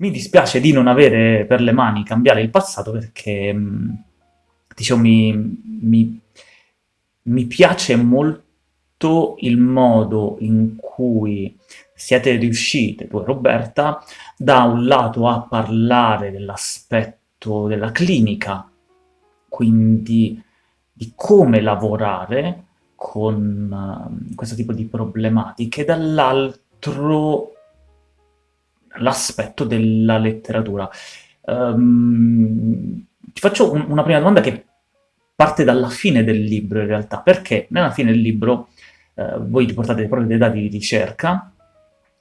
mi dispiace di non avere per le mani cambiare il passato perché, mh, diciamo, mi, mi, mi piace molto il modo in cui siete riuscite, e Roberta, da un lato a parlare dell'aspetto della clinica, quindi di come lavorare con uh, questo tipo di problematiche, dall'altro l'aspetto della letteratura. Um, ti faccio un, una prima domanda che parte dalla fine del libro in realtà, perché nella fine del libro uh, voi riportate proprio dei dati di ricerca,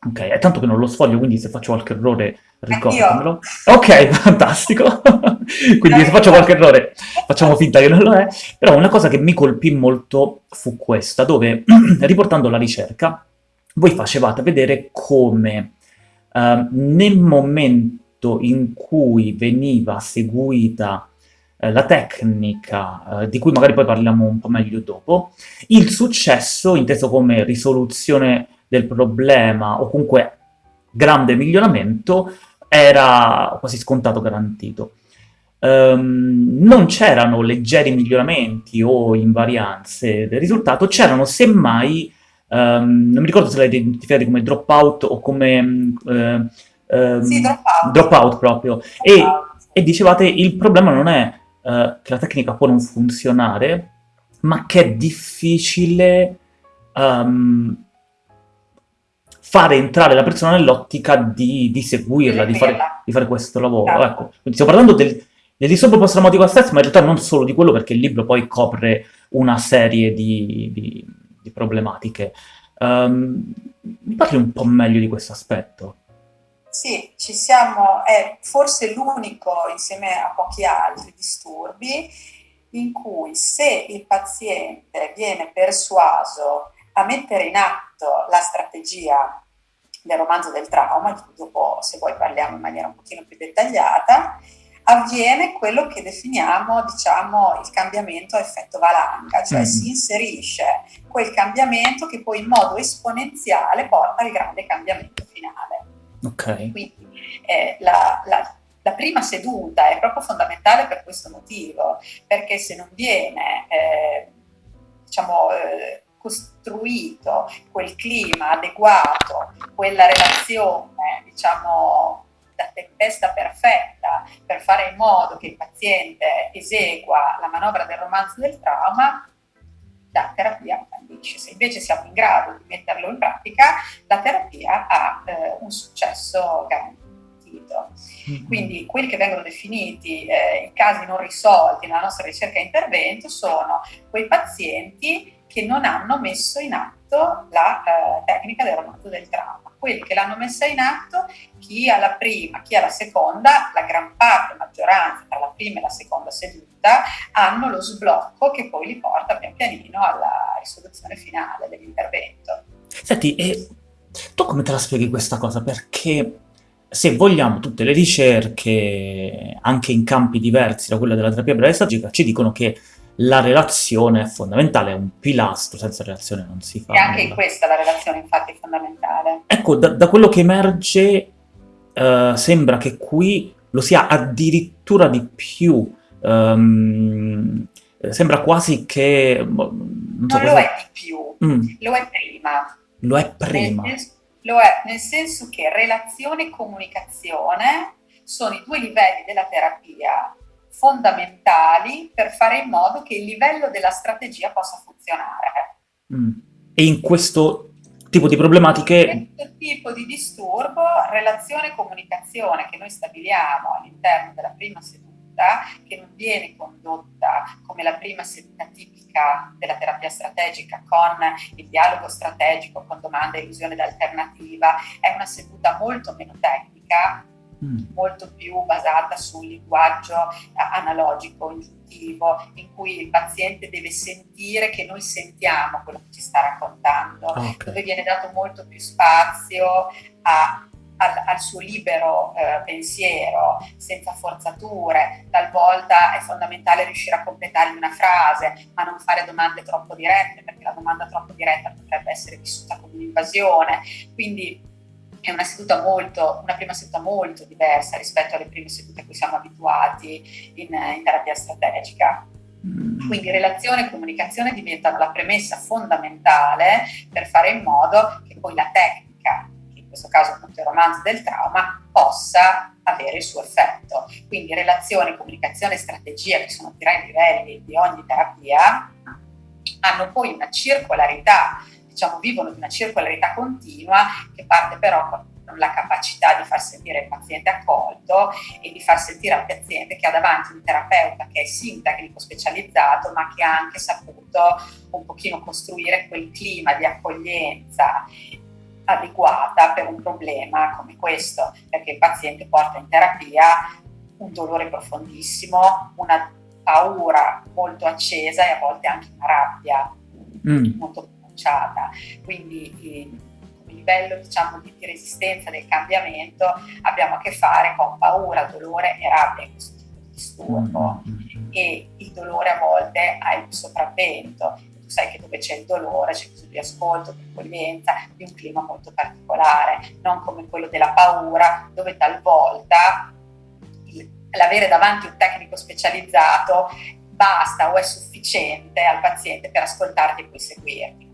ok, è tanto che non lo sfoglio, quindi se faccio qualche errore ricordamelo. Ok, fantastico! quindi se faccio qualche errore facciamo finta che non lo è, però una cosa che mi colpì molto fu questa, dove riportando la ricerca voi facevate vedere come Ehm, nel momento in cui veniva seguita uh, la tecnica, uh, di cui magari poi parliamo un po' meglio dopo, il successo, inteso come risoluzione del problema o comunque grande miglioramento, era quasi scontato garantito. Um, non c'erano leggeri miglioramenti o invarianze del risultato, c'erano semmai Um, non mi ricordo se l'hai identificato come dropout o come... Um, sì, dropout. Dropout proprio. E, e, dicevate il problema non è uh, che la tecnica può non funzionare, ma che è difficile um, fare entrare la persona nell'ottica di, di, seguirla, di fare, di fare, questo lavoro. Certo. Ecco, quindi stiamo parlando del, del disturbo post-traumatico stress, ma in realtà non solo di quello, perché il libro poi copre una serie di, di di problematiche. Um, mi parli un po' meglio di questo aspetto? Sì, ci siamo, è forse l'unico insieme a pochi altri disturbi in cui se il paziente viene persuaso a mettere in atto la strategia del romanzo del trauma, dopo se vuoi parliamo in maniera un pochino più dettagliata, avviene quello che definiamo diciamo, il cambiamento a effetto valanga, cioè mm. si inserisce quel cambiamento che poi in modo esponenziale porta al grande cambiamento finale. Okay. Quindi eh, la, la, la, prima seduta è proprio fondamentale per questo motivo, perché se non viene eh, diciamo, eh, costruito quel clima adeguato, quella relazione diciamo, tempesta perfetta per fare in modo che il paziente esegua la manovra del romanzo del trauma, la terapia fallisce. Se invece siamo in grado di metterlo in pratica, la terapia ha eh, un successo garantito. Mm-hmm. Quindi quelli che vengono definiti eh, i casi non risolti nella nostra ricerca e intervento sono quei pazienti che non hanno messo in atto la eh, tecnica del romanzo del trauma quelli che l'hanno messa in atto, chi alla prima, chi alla seconda, la gran parte, la maggioranza tra la prima e la seconda seduta, hanno lo sblocco che poi li porta pian pianino alla risoluzione finale dell'intervento. Senti, e tu come te la spieghi questa cosa? Perché se vogliamo tutte le ricerche, anche in campi diversi da quella della terapia breve stagica, ci dicono che la relazione è fondamentale, è un pilastro, senza relazione non si fa E anche nulla. in questa la relazione infatti è fondamentale. Ecco, da, da quello che emerge uh, sembra che qui lo sia addirittura di più, um, sembra quasi che... Boh, non, so non lo è di più, mm. lo è prima. Lo è prima. Nel lo è nel senso che relazione e comunicazione sono i due livelli della terapia fondamentali per fare in modo che il livello della strategia possa funzionare. Mm. E in questo tipo di problematiche... In questo tipo di disturbo, relazione e comunicazione che noi stabiliamo all'interno della prima seduta, che non viene condotta come la prima seduta tipica della terapia strategica con il dialogo strategico, con domanda, illusione d'alternativa, è una seduta molto meno tecnica, Mm. molto più basata sul linguaggio eh, analogico, ingiuntivo, in cui il paziente deve sentire che noi sentiamo quello che ci sta raccontando, okay. dove viene dato molto più spazio a, al, al, suo libero eh, pensiero, senza forzature. Talvolta è fondamentale riuscire a completare una frase, ma non fare domande troppo dirette, perché la domanda troppo diretta potrebbe essere vissuta come un'invasione. Quindi è una seduta molto, una prima seduta molto diversa rispetto alle prime sedute a cui siamo abituati in, in terapia strategica. Mm. Quindi relazione e comunicazione diventano la premessa fondamentale per fare in modo che poi la tecnica, che in questo caso appunto il romanzo del trauma, possa avere il suo effetto. Quindi relazione, comunicazione e strategia, che sono tre livelli di ogni terapia, hanno poi una circolarità diciamo, vivono di una circolarità continua che parte però con la capacità di far sentire il paziente accolto e di far sentire al paziente che ha davanti un terapeuta che è sì tecnico specializzato ma che ha anche saputo un pochino costruire quel clima di accoglienza adeguata per un problema come questo, perché il paziente porta in terapia un dolore profondissimo, una paura molto accesa e a volte anche una rabbia mm. molto pronunciata. Quindi eh, livello diciamo, di, resistenza del cambiamento abbiamo a che fare con paura, dolore e rabbia in questo tipo di disturbo. Mm-hmm. E il dolore a volte ha il sopravvento. Tu sai che dove c'è il dolore c'è bisogno di ascolto, di accoglienza, di un clima molto particolare, non come quello della paura, dove talvolta l'avere davanti un tecnico specializzato basta o è sufficiente al paziente per ascoltarti e poi seguirti.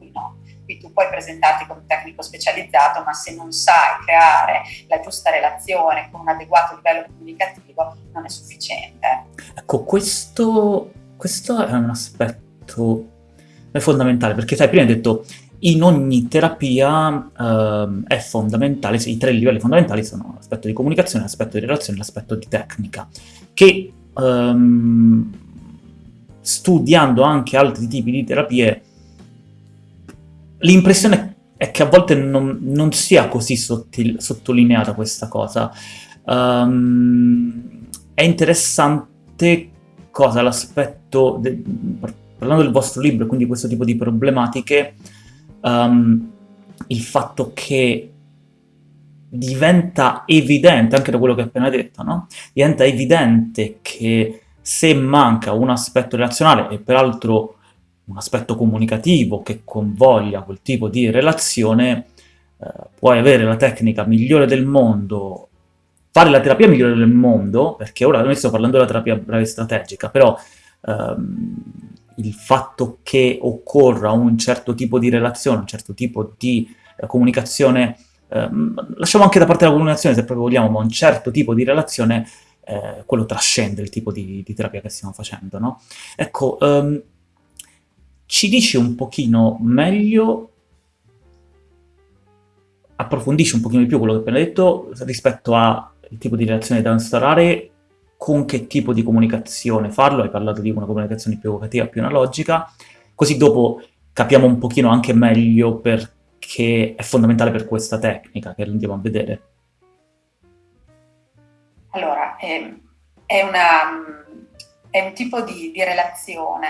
Qui tu puoi presentarti come tecnico specializzato, ma se non sai creare la giusta relazione con un adeguato livello comunicativo non è sufficiente. Ecco, questo, questo è un aspetto è fondamentale, perché sai, prima hai detto in ogni terapia eh, è fondamentale, i tre livelli fondamentali sono l'aspetto di comunicazione, l'aspetto di relazione e l'aspetto di tecnica, che ehm, studiando anche altri tipi di terapie l'impressione è che a volte non, non sia così sottil, sottolineata questa cosa. Um, è interessante cosa l'aspetto, parlando del vostro libro, quindi questo tipo di problematiche, um, il fatto che diventa evidente, anche da quello che hai appena detto, no? diventa evidente che se manca un aspetto relazionale, e peraltro un aspetto comunicativo che convoglia quel tipo di relazione, eh, puoi avere la tecnica migliore del mondo, fare la terapia migliore del mondo, perché ora noi stiamo parlando della terapia breve strategica, però ehm, il fatto che occorra un certo tipo di relazione, un certo tipo di eh, comunicazione, ehm, lasciamo anche da parte la comunicazione se proprio vogliamo, ma un certo tipo di relazione, eh, quello trascende il tipo di, di, terapia che stiamo facendo, no? Ecco, ehm, ci dici un pochino meglio, approfondisci un pochino di più quello che hai appena detto rispetto al tipo di relazione da instaurare, con che tipo di comunicazione farlo, hai parlato di una comunicazione più evocativa, più analogica, così dopo capiamo un pochino anche meglio perché è fondamentale per questa tecnica che andiamo a vedere. Allora, è, è, una, è un tipo di, di relazione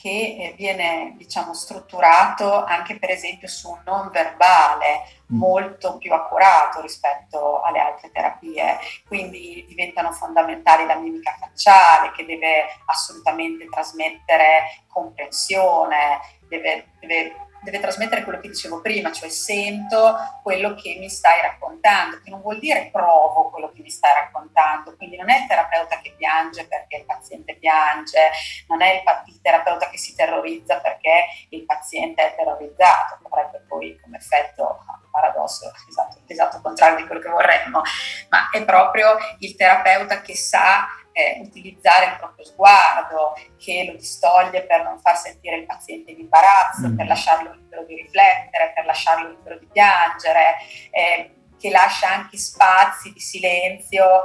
che eh, viene diciamo, strutturato anche per esempio su un non verbale mm. molto più accurato rispetto alle altre terapie, quindi diventano fondamentali la mimica facciale che deve assolutamente trasmettere comprensione, deve, deve deve trasmettere quello che dicevo prima, cioè sento quello che mi stai raccontando, che non vuol dire provo quello che mi stai raccontando, quindi non è il terapeuta che piange perché il paziente piange, non è il, terapeuta che si terrorizza perché il paziente è terrorizzato, avrebbe poi come effetto paradosso esatto, esatto contrario di quello che vorremmo, ma è proprio il terapeuta che sa eh, utilizzare il proprio sguardo, che lo distoglie per non far sentire il paziente in imbarazzo, mm. per lasciarlo libero di riflettere, per lasciarlo libero di piangere, eh, che lascia anche spazi di silenzio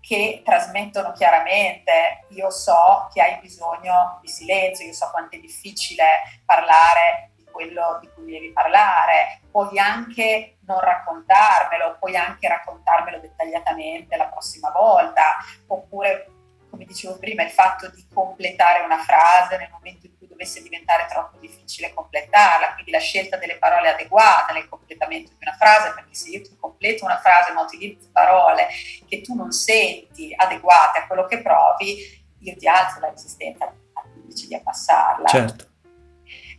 che trasmettono chiaramente io so che hai bisogno di silenzio, io so quanto è difficile parlare quello di cui devi parlare, puoi anche non raccontarmelo, puoi anche raccontarmelo dettagliatamente la prossima volta, oppure, come dicevo prima, il fatto di completare una frase nel momento in cui dovesse diventare troppo difficile completarla, quindi la scelta delle parole adeguate nel completamento di una frase, perché se io ti completo una frase ma utilizzo parole che tu non senti adeguate a quello che provi, io ti alzo la resistenza invece di abbassarla. Certo.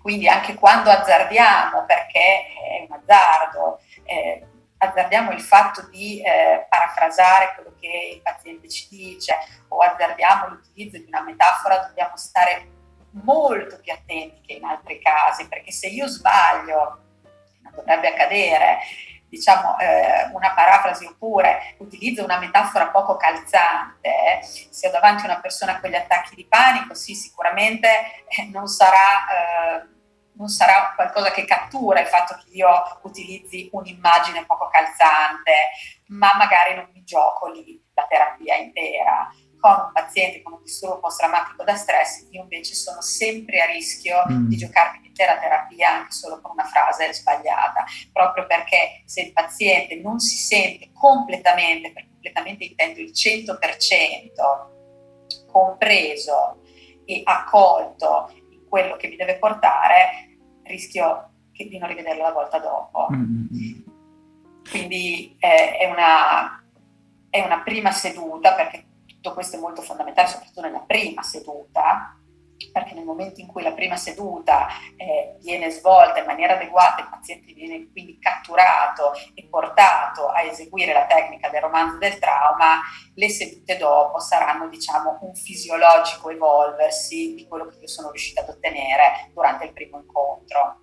Quindi anche quando azzardiamo, perché è un azzardo, eh, azzardiamo il fatto di eh, parafrasare quello che il paziente ci dice o azzardiamo l'utilizzo di una metafora, dobbiamo stare molto più attenti che in altri casi, perché se io sbaglio, non dovrebbe accadere, diciamo eh, una parafrasi oppure utilizzo una metafora poco calzante, eh, se ho davanti una persona con gli attacchi di panico, sì, sicuramente eh, non sarà eh, non sarà qualcosa che cattura il fatto che io utilizzi un'immagine poco calzante, ma magari non mi gioco lì la terapia intera. Con un paziente con un disturbo post-traumatico da stress, io invece sono sempre a rischio mm. di giocarmi l'intera terapia anche solo con una frase sbagliata, proprio perché se il paziente non si sente completamente, per completamente intendo il 100%, compreso e accolto in quello che mi deve portare, rischio di non rivederlo la volta dopo. Mm-hmm. Quindi eh, è, una, è una prima seduta, perché tutto questo è molto fondamentale, soprattutto nella prima seduta, perché nel momento in cui la prima seduta eh, viene svolta in maniera adeguata, il paziente viene quindi catturato e portato a eseguire la tecnica del romanzo del trauma, le sedute dopo saranno diciamo un fisiologico evolversi di quello che io sono riuscita ad ottenere durante il primo incontro.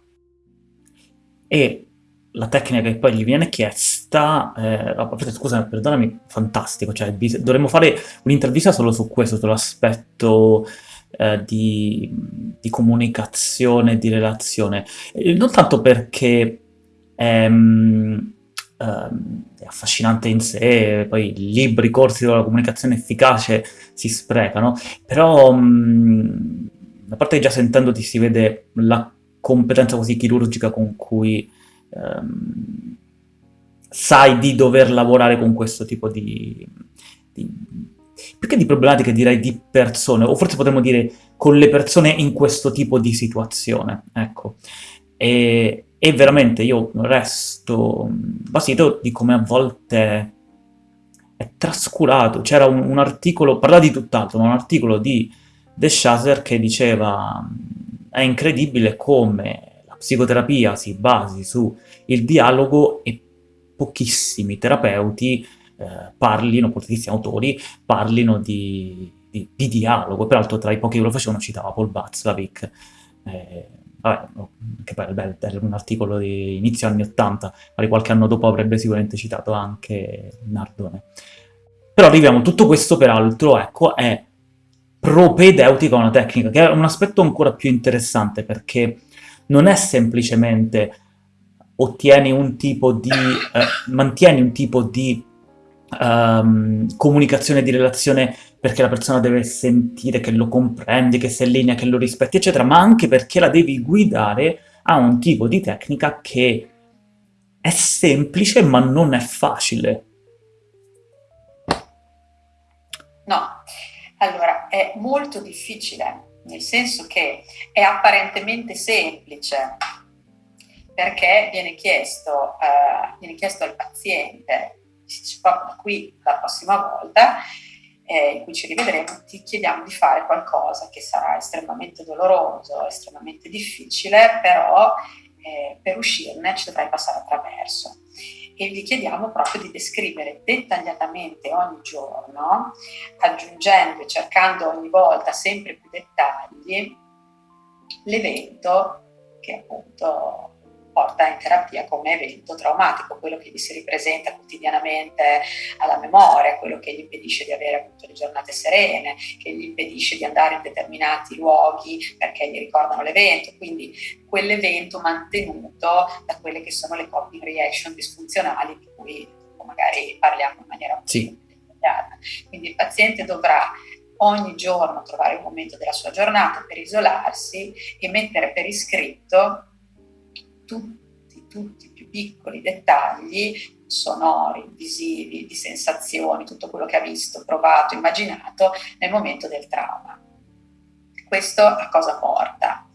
E la tecnica che poi gli viene chiesta, eh, scusami, perdonami, fantastico, cioè dovremmo fare un'intervista solo su questo, sull'aspetto eh, di, di, comunicazione, di relazione. Non tanto perché è, um, è, affascinante in sé, poi libri, corsi della comunicazione efficace si sprecano, però um, a parte che già sentendoti si vede la competenza così chirurgica con cui um, sai di dover lavorare con questo tipo di, di più che di problematiche direi di persone, o forse potremmo dire con le persone in questo tipo di situazione, ecco. E, e veramente io resto basito di come a volte è trascurato. C'era un, un, articolo, parlava di tutt'altro, ma un articolo di De Chaser che diceva è incredibile come la psicoterapia si basi sul dialogo e pochissimi terapeuti eh, parlino, pochissimi autori, parlino di, di, di, dialogo. Peraltro tra i pochi che lo facevano citava Paul Václavic, eh, vabbè, che era un articolo di inizio anni 80, magari qualche anno dopo avrebbe sicuramente citato anche Nardone. Però arriviamo, tutto questo peraltro, ecco, è propedeutica a una tecnica, che è un aspetto ancora più interessante, perché non è semplicemente ottieni un tipo di, eh, mantieni un tipo di um, comunicazione di relazione perché la persona deve sentire che lo comprendi, che si allinea, che lo rispetti, eccetera, ma anche perché la devi guidare a un tipo di tecnica che è semplice ma non è facile. No, allora è molto difficile, nel senso che è apparentemente semplice, perché viene chiesto, uh, viene chiesto al paziente proprio qui la prossima volta, eh, in cui ci rivedremo, ti chiediamo di fare qualcosa che sarà estremamente doloroso, estremamente difficile, però eh, per uscirne ci dovrai passare attraverso. E vi chiediamo proprio di descrivere dettagliatamente ogni giorno, aggiungendo e cercando ogni volta sempre più dettagli, l'evento che appunto porta in terapia come evento traumatico, quello che gli si ripresenta quotidianamente alla memoria, quello che gli impedisce di avere appunto le giornate serene, che gli impedisce di andare in determinati luoghi perché gli ricordano l'evento, quindi quell'evento mantenuto da quelle che sono le coping reaction disfunzionali di cui magari parliamo in maniera sì. dettagliata. Quindi il paziente dovrà ogni giorno trovare un momento della sua giornata per isolarsi e mettere per iscritto tutti, tutti i più piccoli dettagli sonori, visivi, di sensazioni, tutto quello che ha visto, provato, immaginato nel momento del trauma. Questo a cosa porta?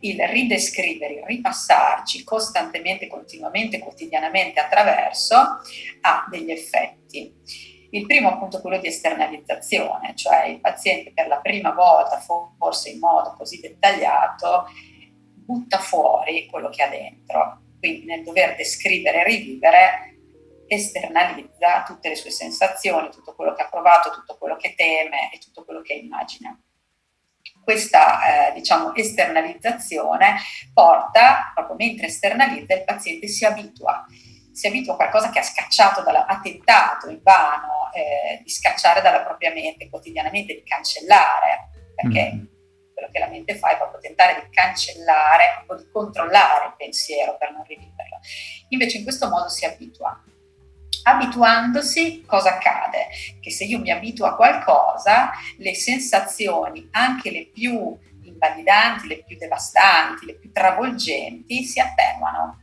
Il ridescrivere, il ripassarci costantemente, continuamente, quotidianamente attraverso ha degli effetti. Il primo appunto quello di esternalizzazione, cioè il paziente per la prima volta, forse in modo così dettagliato, butta fuori quello che ha dentro. Quindi nel dover descrivere e rivivere esternalizza tutte le sue sensazioni, tutto quello che ha provato, tutto quello che teme e tutto quello che immagina. Questa eh, diciamo, esternalizzazione porta, proprio mentre esternalizza, il paziente si abitua, si abitua a qualcosa che ha scacciato, dalla, ha tentato in vano eh, di scacciare dalla propria mente quotidianamente, di cancellare, perché mm. Quello che la mente fa è proprio tentare di cancellare o di controllare il pensiero per non riviverlo. Invece in questo modo si abitua abituandosi cosa accade? Che se io mi abituo a qualcosa, le sensazioni, anche le più invalidanti, le più devastanti, le più travolgenti, si attenuano.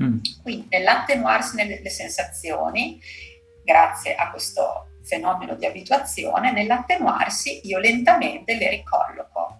Mm. Quindi nell'attenuarsi nelle sensazioni, grazie a questo fenomeno di abituazione, nell'attenuarsi io lentamente le ricolloco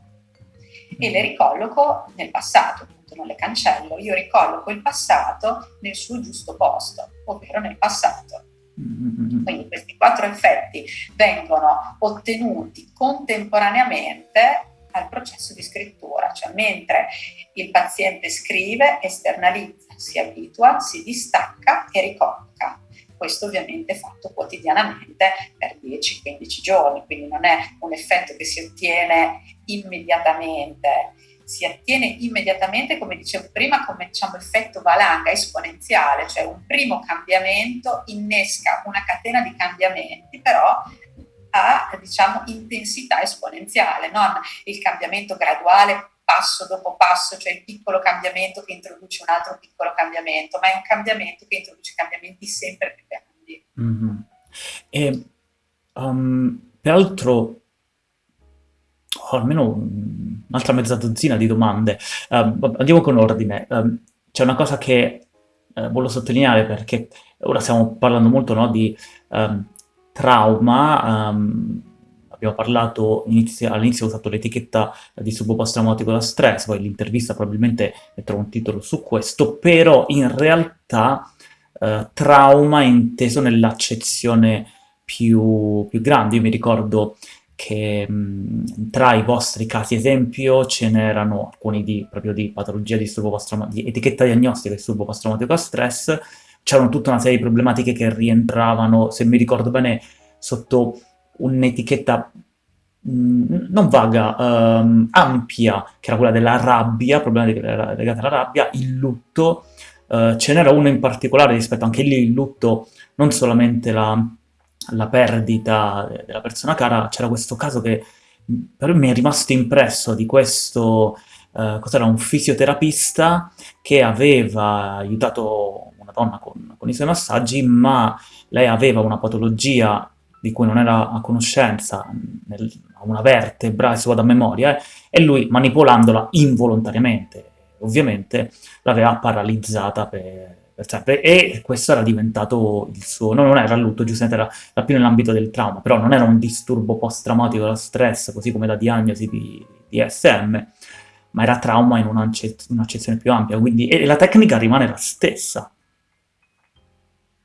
e le ricolloco nel passato, appunto non le cancello, io ricolloco il passato nel suo giusto posto, ovvero nel passato. Mm-hmm. Quindi questi quattro effetti vengono ottenuti contemporaneamente al processo di scrittura, cioè mentre il paziente scrive, esternalizza, si abitua, si distacca e ricolloca. Questo ovviamente fatto quotidianamente per 10-15 giorni, quindi non è un effetto che si ottiene immediatamente, si ottiene immediatamente, come dicevo prima, come diciamo, effetto valanga esponenziale, cioè un primo cambiamento innesca una catena di cambiamenti, però a diciamo, intensità esponenziale, non il cambiamento graduale passo dopo passo, cioè il piccolo cambiamento che introduce un altro piccolo cambiamento, ma è un cambiamento che introduce cambiamenti sempre più grandi. Mm-hmm. E, um, peraltro, ho almeno un'altra mezza dozzina di domande. Um, andiamo con ordine. Um, c'è una cosa che uh, voglio sottolineare perché ora stiamo parlando molto no, di um, trauma, um, abbiamo parlato inizio, all'inizio ho usato l'etichetta di disturbo post-traumatico da stress, poi l'intervista probabilmente metterò un titolo su questo, però in realtà uh, trauma è inteso nell'accezione più, più grande. Io mi ricordo che mh, tra i vostri casi esempio ce n'erano alcuni di, proprio di patologia di di etichetta diagnostica di disturbo post-traumatico da stress, c'erano tutta una serie di problematiche che rientravano, se mi ricordo bene, sotto un'etichetta non vaga, um, ampia, che era quella della rabbia, problematiche legate alla rabbia, il lutto, uh, ce n'era uno in particolare rispetto anche lì il lutto, non solamente la la perdita della persona cara, c'era questo caso che per me è rimasto impresso di questo, eh, cos'era, un fisioterapista che aveva aiutato una donna con, con i suoi massaggi, ma lei aveva una patologia di cui non era a conoscenza, nel, una vertebra, adesso vado a memoria, eh, e lui manipolandola involontariamente, ovviamente l'aveva paralizzata per, per sempre. E questo era diventato il suo... No, non era lutto, giustamente era, era più nell'ambito del trauma, però non era un disturbo post-traumatico da stress, così come la diagnosi di, di SM, ma era trauma in un'accezione più ampia, quindi... E la tecnica rimane la stessa.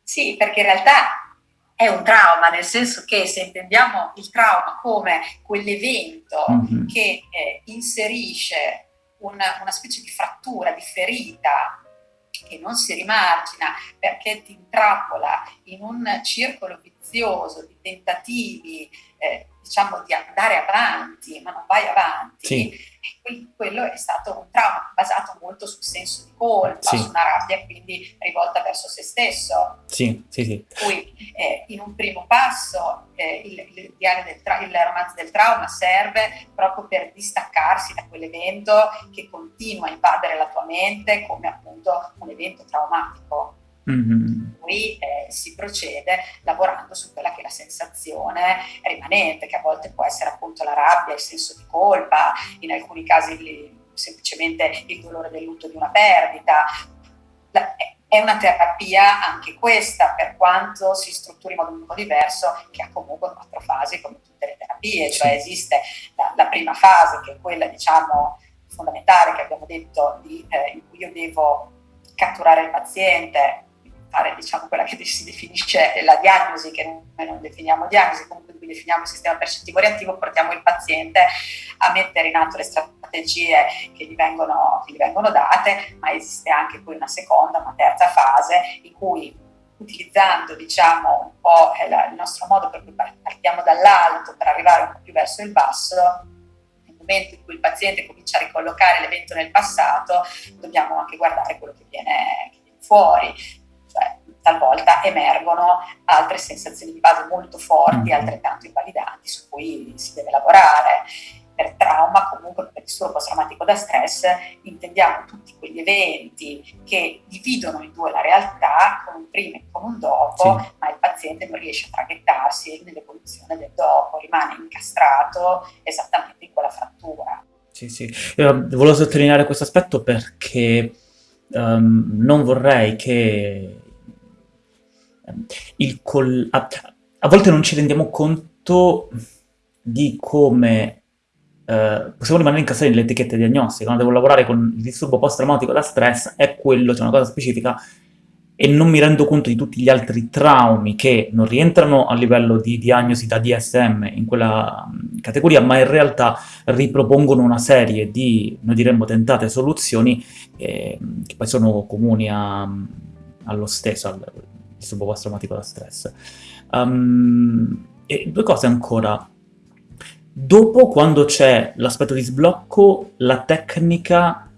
Sì, perché in realtà è un trauma, nel senso che se intendiamo il trauma come quell'evento mm-hmm. che eh, inserisce una, una, specie di frattura, di ferita che non si rimargina perché ti intrappola in un circolo vizioso di tentativi, eh, diciamo, di andare avanti, ma non vai avanti, sì quello è stato un trauma basato molto sul senso di colpa, sì. su una rabbia quindi rivolta verso se stesso. Sì, sì, sì. Cui eh, in un primo passo eh, il, il, il, il, romanzo del trauma serve proprio per distaccarsi da quell'evento che continua a invadere la tua mente come appunto un evento traumatico. Mm-hmm. Poi eh, si procede lavorando su quella che è la sensazione rimanente, che a volte può essere appunto la rabbia, il senso di colpa, in alcuni casi semplicemente il dolore del lutto di una perdita. La, è una terapia anche questa, per quanto si strutturi in modo un po' diverso, che ha comunque quattro fasi come tutte le terapie, cioè esiste la, la prima fase che è quella diciamo fondamentale che abbiamo detto di, eh, in cui io devo catturare il paziente, fare diciamo, quella che si definisce la diagnosi, che noi non definiamo diagnosi, comunque qui definiamo il sistema percettivo reattivo, portiamo il paziente a mettere in atto le strategie che gli vengono, che gli vengono date, ma esiste anche poi una seconda, una terza fase in cui utilizzando diciamo un po' il nostro modo per cui partiamo dall'alto per arrivare un po' più verso il basso, nel momento in cui il paziente comincia a ricollocare l'evento nel passato, dobbiamo anche guardare quello che viene, che viene fuori. Talvolta emergono altre sensazioni di base molto forti, mm. altrettanto invalidanti, su cui si deve lavorare per trauma, comunque per disturbo post-traumatico da stress, intendiamo tutti quegli eventi che dividono in due la realtà, con un prima e con un dopo, sì. ma il paziente non riesce a traghettarsi nell'evoluzione del dopo, rimane incastrato esattamente in quella frattura. Sì, sì. Io volevo sottolineare questo aspetto perché um, non vorrei che col... a, a volte non ci rendiamo conto di come eh, possiamo rimanere incastrati nelle etichette diagnostiche, quando devo lavorare con il disturbo post-traumatico da stress, è quello, c'è una cosa specifica, e non mi rendo conto di tutti gli altri traumi che non rientrano a livello di diagnosi da DSM in quella categoria, ma in realtà ripropongono una serie di, noi diremmo, tentate soluzioni eh, che poi sono comuni a, allo stesso, al disturbo post-traumatico da stress. Um, e due cose ancora. Dopo, quando c'è l'aspetto di sblocco, la tecnica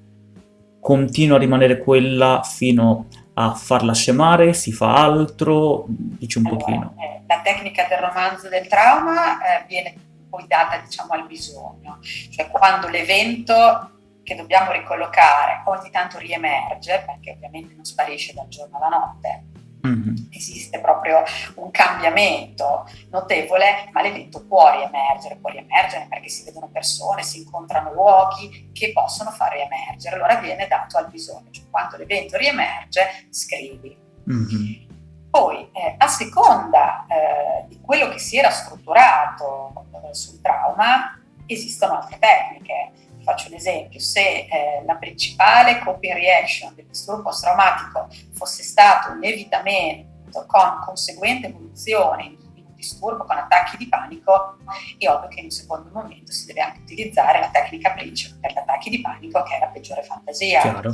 continua a rimanere quella fino a farla scemare, si fa altro, dici un allora, pochino. Eh, la tecnica del romanzo del trauma eh, viene poi data diciamo al bisogno, cioè quando l'evento che dobbiamo ricollocare ogni tanto riemerge, perché ovviamente non sparisce dal giorno alla notte, Mm-hmm. Esiste proprio un cambiamento notevole, ma l'evento può riemergere, può riemergere perché si vedono persone, si incontrano luoghi che possono far riemergere, allora viene dato al bisogno, cioè quando l'evento riemerge scrivi. Mm-hmm. Poi, eh, a seconda eh, di quello che si era strutturato eh, sul trauma, esistono altre tecniche faccio un esempio, se eh, la principale coping reaction del disturbo post-traumatico fosse stato un evitamento con conseguente evoluzione in un disturbo con attacchi di panico, è ovvio che in un secondo momento si deve anche utilizzare la tecnica principale per gli attacchi di panico, che è la peggiore fantasia. Chiaro.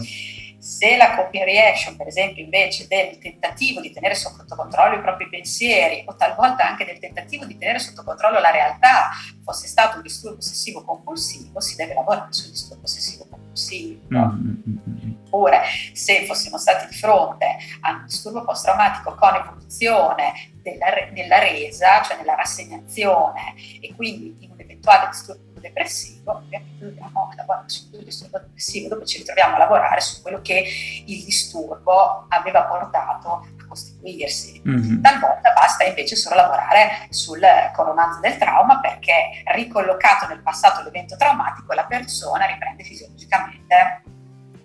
Se la reaction, per esempio, invece del tentativo di tenere sotto controllo i propri pensieri o talvolta anche del tentativo di tenere sotto controllo la realtà fosse stato un disturbo ossessivo compulsivo, si deve lavorare sul disturbo ossessivo compulsivo. Mm-hmm. Oppure, se fossimo stati di fronte a un disturbo post-traumatico con evoluzione della, della resa, cioè nella rassegnazione, e quindi in un eventuale disturbo depressivo, dobbiamo lavorare sul disturbo depressivo, dove ci ritroviamo a lavorare su quello che il disturbo aveva portato a costituirsi. Mm-hmm. Talvolta basta invece solo lavorare sul coronazo del trauma perché ricollocato nel passato l'evento traumatico la persona riprende fisiologicamente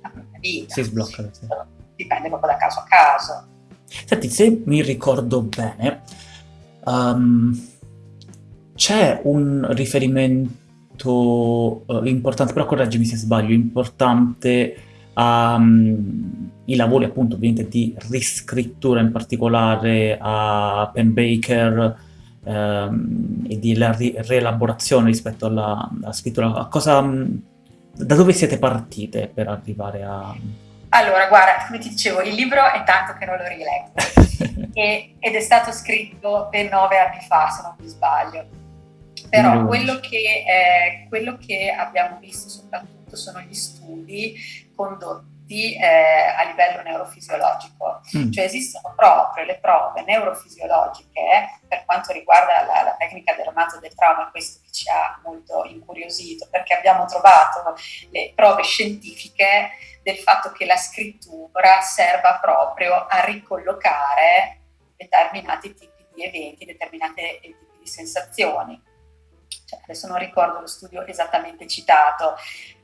la propria vita. Si sblocca. Sì. Dipende proprio da caso a caso. Senti, se mi ricordo bene, um, c'è un riferimento molto uh, importante, però correggimi se sbaglio, importante um, lavori appunto ovviamente di riscrittura, in particolare a Penn Baker um, e di ri- rielaborazione rispetto alla, alla scrittura. Cosa, da dove siete partite per arrivare a... Allora, guarda, come ti dicevo, il libro è tanto che non lo rileggo e, ed è stato scritto ben nove anni fa, se non mi sbaglio però quello che, eh, quello che, abbiamo visto soprattutto sono gli studi condotti eh, a livello neurofisiologico, mm. cioè esistono proprio le prove neurofisiologiche per quanto riguarda la, la tecnica del romanzo del trauma, questo che ci ha molto incuriosito, perché abbiamo trovato le prove scientifiche del fatto che la scrittura serva proprio a ricollocare determinati tipi di eventi, determinati tipi di sensazioni cioè, adesso non ricordo lo studio esattamente citato,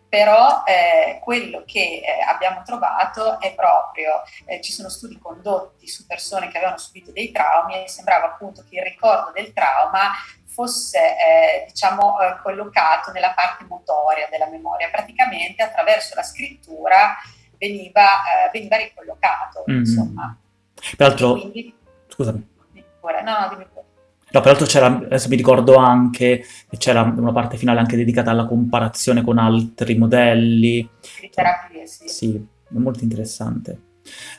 però eh, quello che eh, abbiamo trovato è proprio, eh, ci sono studi condotti su persone che avevano subito dei traumi e sembrava appunto che il ricordo del trauma fosse eh, diciamo eh, collocato nella parte motoria della memoria, praticamente attraverso la scrittura veniva, eh, veniva ricollocato, mm-hmm. insomma. Peraltro, Quindi, scusami. No, no, dimmi pure. No, peraltro c'era, adesso mi ricordo anche, che c'era una parte finale anche dedicata alla comparazione con altri modelli. Di terapie, sì. Sì, molto interessante.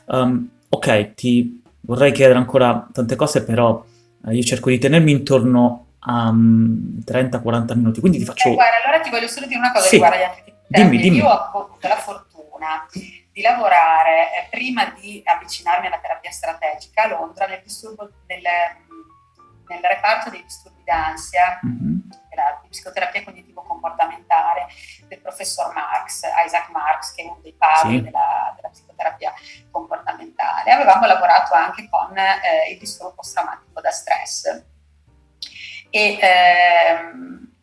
Um, ok, ti vorrei chiedere ancora tante cose, però eh, io cerco di tenermi intorno a um, 30-40 minuti, quindi ti faccio... Eh, guarda, allora ti voglio solo dire una cosa sì. riguardo agli di Dimmi, dimmi. Io ho avuto la fortuna di lavorare, eh, prima di avvicinarmi alla terapia strategica a Londra, nel, disturbo, nel, nel reparto dei disturbi d'ansia, Mhm. della psicoterapia cognitivo-comportamentale del professor Marx, Isaac Marx, che è uno dei padri Sì. della, della psicoterapia comportamentale. Avevamo lavorato anche con eh, il disturbo post-traumatico da stress. E, ehm,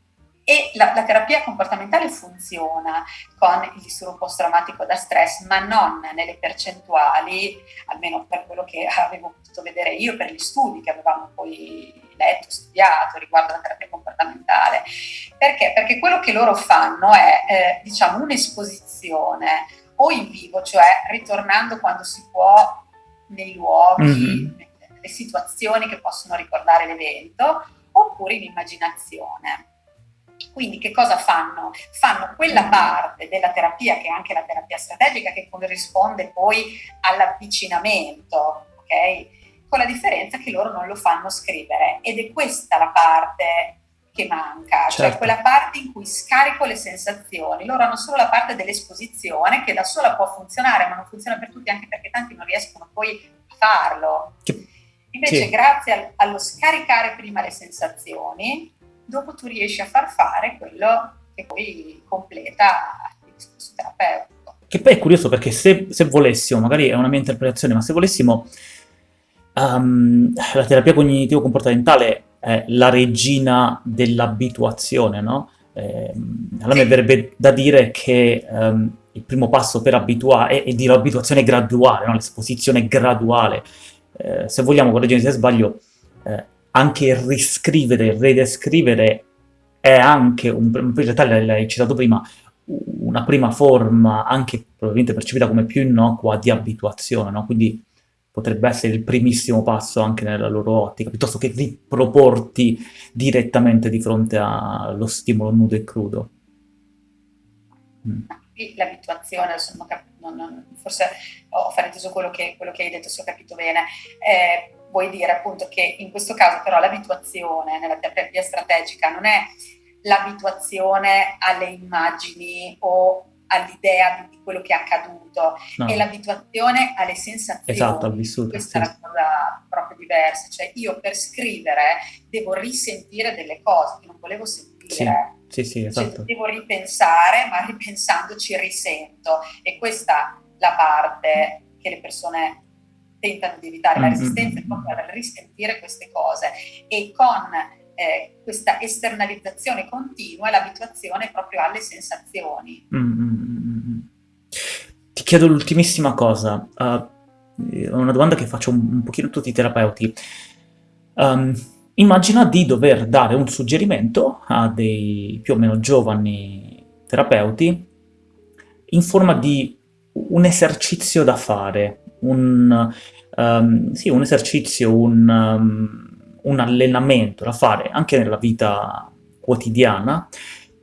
e la, la terapia comportamentale funziona con il disturbo post-traumatico da stress, ma non nelle percentuali, almeno per quello che avevo potuto vedere io, per gli studi che avevamo poi letto, studiato riguardo alla terapia comportamentale. Perché? Perché quello che loro fanno è, eh, diciamo, un'esposizione o in vivo, cioè ritornando quando si può nei luoghi, Mhm. nelle situazioni che possono ricordare l'evento, oppure in immaginazione. Quindi che cosa fanno? Fanno quella parte della terapia, che è anche la terapia strategica, che corrisponde poi all'avvicinamento, ok? Con la differenza che loro non lo fanno scrivere ed è questa la parte che manca, cioè Certo. quella parte in cui scarico le sensazioni. Loro hanno solo la parte dell'esposizione che da sola può funzionare, ma non funziona per tutti anche perché tanti non riescono poi a farlo. Invece, sì. grazie al- allo scaricare prima le sensazioni, dopo tu riesci a far fare quello che poi completa il discorso terapeutico. Che poi è curioso perché se, se volessimo, magari è una mia interpretazione, ma se volessimo, ehm, la terapia cognitivo-comportamentale è la regina dell'abituazione, no? Ehm, allora mi Sì. verrebbe da dire che ehm, il primo passo per abituare è, è dire abituazione graduale, no? L'esposizione graduale. Eh, se vogliamo, correggimi se sbaglio, eh, anche il riscrivere, il ridescrivere è anche, un, in realtà l'hai citato prima, una prima forma, anche probabilmente percepita come più innocua, di abituazione, no? Quindi potrebbe essere il primissimo passo anche nella loro ottica, piuttosto che riproporti direttamente di fronte allo stimolo nudo e crudo. Mm. L'abituazione, forse ho frainteso quello quello che hai detto, se ho capito bene. Eh, vuoi dire appunto che in questo caso però l'abituazione nella terapia strategica non è l'abituazione alle immagini o all'idea di, quello che è accaduto, No, è l'abituazione alle sensazioni. esatto, vissuto. Questa sì. è la cosa proprio diversa, cioè io per scrivere devo risentire delle cose che non volevo sentire. Sì, sì, Cioè, esatto. devo ripensare, ma ripensandoci risento. E questa è la parte che le persone tentano di evitare. La Mm, resistenza è mm, proprio a risentire queste cose. E con eh, questa esternalizzazione continua, l'abituazione proprio alle sensazioni. Mm, mm, mm, mm. Ti chiedo l'ultimissima cosa, uh, una domanda che faccio un, un pochino a tutti i terapeuti. Um, immagina di dover dare un suggerimento a dei più o meno giovani terapeuti in forma di un esercizio da fare, un, um, sì, un esercizio, un, um, un allenamento da fare anche nella vita quotidiana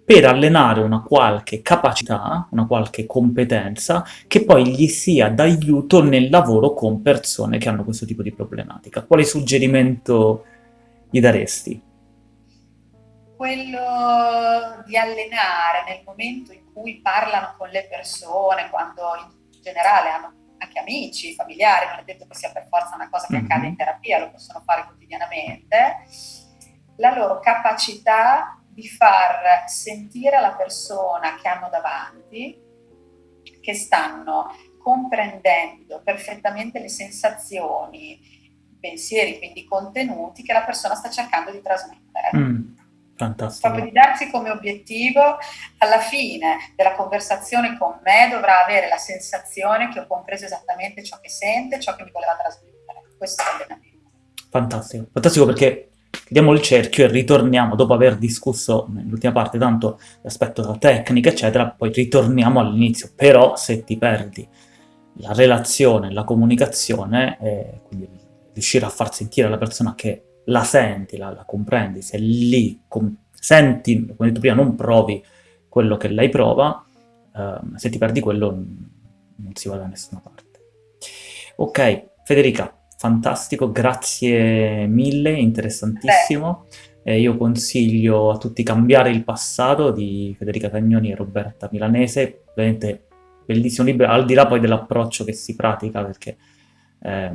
per allenare una qualche capacità, una qualche competenza che poi gli sia d'aiuto nel lavoro con persone che hanno questo tipo di problematica. Quale suggerimento gli daresti? Quello di allenare nel momento in cui parlano con le persone, quando in generale hanno anche amici, familiari, non è detto che sia per forza una cosa che Mhm. accade in terapia, lo possono fare quotidianamente, la loro capacità di far sentire alla persona che hanno davanti che stanno comprendendo perfettamente le sensazioni, pensieri, quindi contenuti che la persona sta cercando di trasmettere. Mm, fantastico. Darsi come obiettivo, alla fine della conversazione con me dovrà avere la sensazione che ho compreso esattamente ciò che sente, ciò che mi voleva trasmettere. Questo è l'allenamento. Fantastico, fantastico perché chiudiamo il cerchio e ritorniamo, dopo aver discusso nell'ultima parte tanto l'aspetto della tecnica, eccetera, poi ritorniamo all'inizio. Però se ti perdi la relazione, la comunicazione, eh, quindi riuscire a far sentire alla persona che la senti, la, la comprendi, se lì com- senti, come ho detto prima, non provi quello che lei prova, ehm, se ti perdi quello non, si va da nessuna parte. Ok, Federica, fantastico, grazie mille, interessantissimo. E io consiglio a tutti Cambiare il passato di Federica Cagnoni e Roberta Milanese, veramente bellissimo libro, al di là poi dell'approccio che si pratica, perché è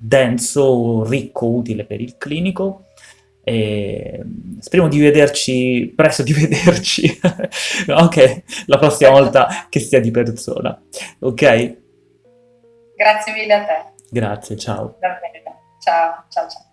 denso, ricco, utile per il clinico. E speriamo di vederci, presto di vederci, anche la prossima volta che sia di persona, ok? Grazie mille a te. Grazie, ciao. Bene, ciao, ciao, ciao.